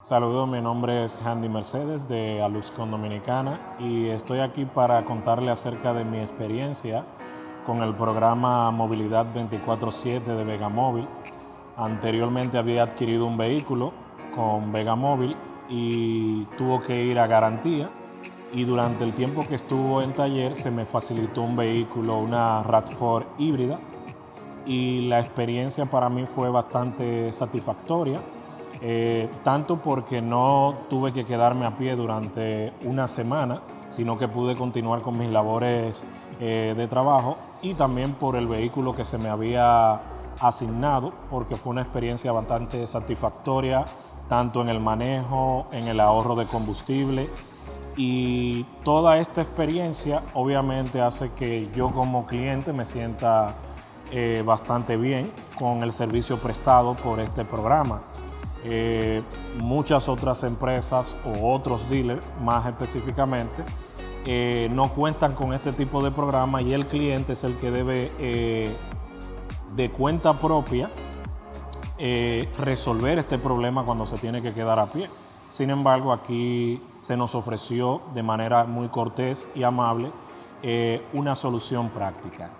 Saludos, mi nombre es Handy Mercedes de Aluscon Dominicana y estoy aquí para contarle acerca de mi experiencia con el programa Movilidad 24-7 de Vegamóvil. Anteriormente había adquirido un vehículo con Vegamóvil y tuvo que ir a garantía y durante el tiempo que estuvo en taller se me facilitó un vehículo, una RAT4 híbrida y la experiencia para mí fue bastante satisfactoria eh, tanto porque no tuve que quedarme a pie durante una semana, sino que pude continuar con mis labores eh, de trabajo y también por el vehículo que se me había asignado, porque fue una experiencia bastante satisfactoria, tanto en el manejo, en el ahorro de combustible y toda esta experiencia obviamente hace que yo como cliente me sienta eh, bastante bien con el servicio prestado por este programa. Eh, muchas otras empresas o otros dealers más específicamente eh, no cuentan con este tipo de programa y el cliente es el que debe eh, de cuenta propia resolver este problema cuando se tiene que quedar a pie. Sin embargo, aquí se nos ofreció de manera muy cortés y amable una solución práctica.